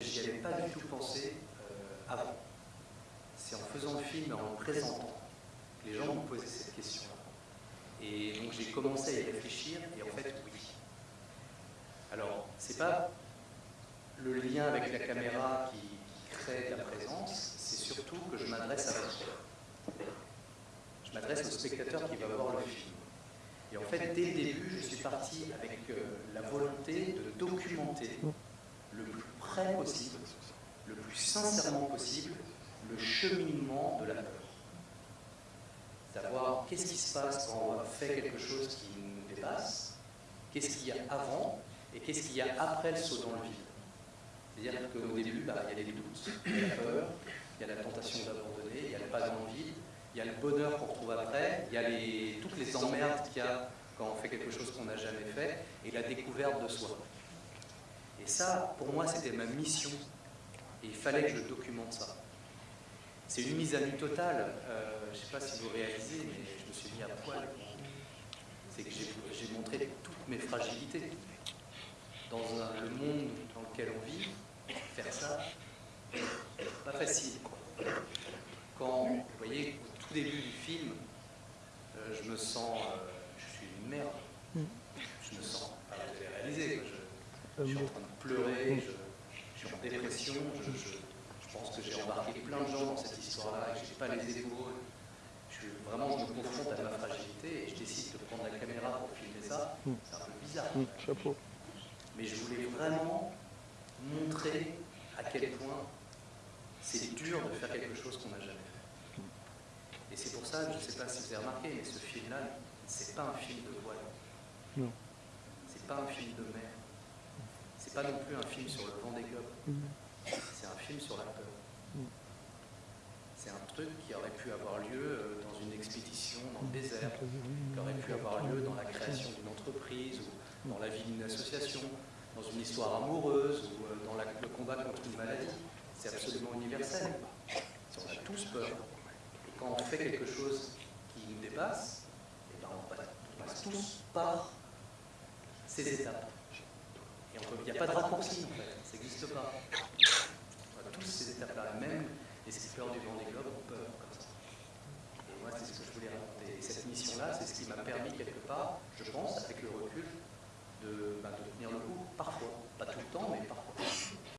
j'y avais pas du tout pensé euh, avant. C'est en faisant le film et en le présentant que les gens m'ont posé cette question. Et donc j'ai commencé à y réfléchir, et en fait, oui. Alors, c'est pas le lien avec la caméra qui, crée la présence, c'est surtout que je m'adresse à vous. Je m'adresse au spectateur qui va voir le film. Et en fait, dès le début, je suis parti avec euh, la volonté de documenter le plus sincèrement possible, le cheminement de la peur. Savoir qu'est-ce qui se passe quand on fait quelque chose qui nous dépasse, qu'est-ce qu'il y a avant et qu'est-ce qu'il y a après le saut dans le vide. C'est-à-dire qu'au début, bah, il y a les doutes, il y a la peur, il y a la tentation d'abandonner, il y a le pas dans le vide, il y a le bonheur qu'on retrouve après, il y a toutes les emmerdes qu'il y a quand on fait quelque chose qu'on n'a jamais fait, et la découverte de soi. Et ça, pour moi, c'était ma mission. Et il fallait que je documente ça. C'est une mise à nu totale. Euh, je ne sais pas si vous réalisez, mais je me suis mis à poil. C'est que j'ai montré toutes mes fragilités. Dans un, le monde dans lequel on vit, faire ça, pas facile. Quand, vous voyez, au tout début du film, euh, je me sens, euh, je suis une merde. Je me sens, vous avez réalisé, je, suis en train de pleurer, je, je suis en dépression, je, je pense que j'ai embarqué plein de gens dans cette histoire-là, et que je n'ai pas les épaules. Je, vraiment, je me confronte à ma fragilité et je décide de prendre la caméra pour filmer ça. C'est un peu bizarre. Chapeau. Mais je voulais vraiment montrer à quel point c'est dur de faire quelque chose qu'on n'a jamais fait. Et c'est pour ça, je ne sais pas si vous avez remarqué, mais ce film-là, c'est pas un film de voile. Non. C'est pas un film de mer. C'est pas non plus un film sur le vent des globes. C'est un film sur la peur. C'est un truc qui aurait pu avoir lieu euh, dans une expédition dans le désert, qui aurait pu avoir lieu dans la création d'une entreprise ou dans la vie d'une association, dans une histoire amoureuse ou euh, dans la, le combat contre une maladie. C'est absolument universel. On a tous peur. Et quand on fait quelque chose qui nous dépasse, eh ben on passe tous par ces étapes. Il n'y a pas de raccourci en fait, ça n'existe pas. On tous ces étapes-là, même les peurs du vent des globes ont peur comme ça. Et moi, c'est ce que je voulais raconter. Et cette mission-là, c'est ce qui m'a permis quelque part, je pense, avec le recul, de, bah, de tenir le coup, parfois. Pas tout le temps, mais parfois.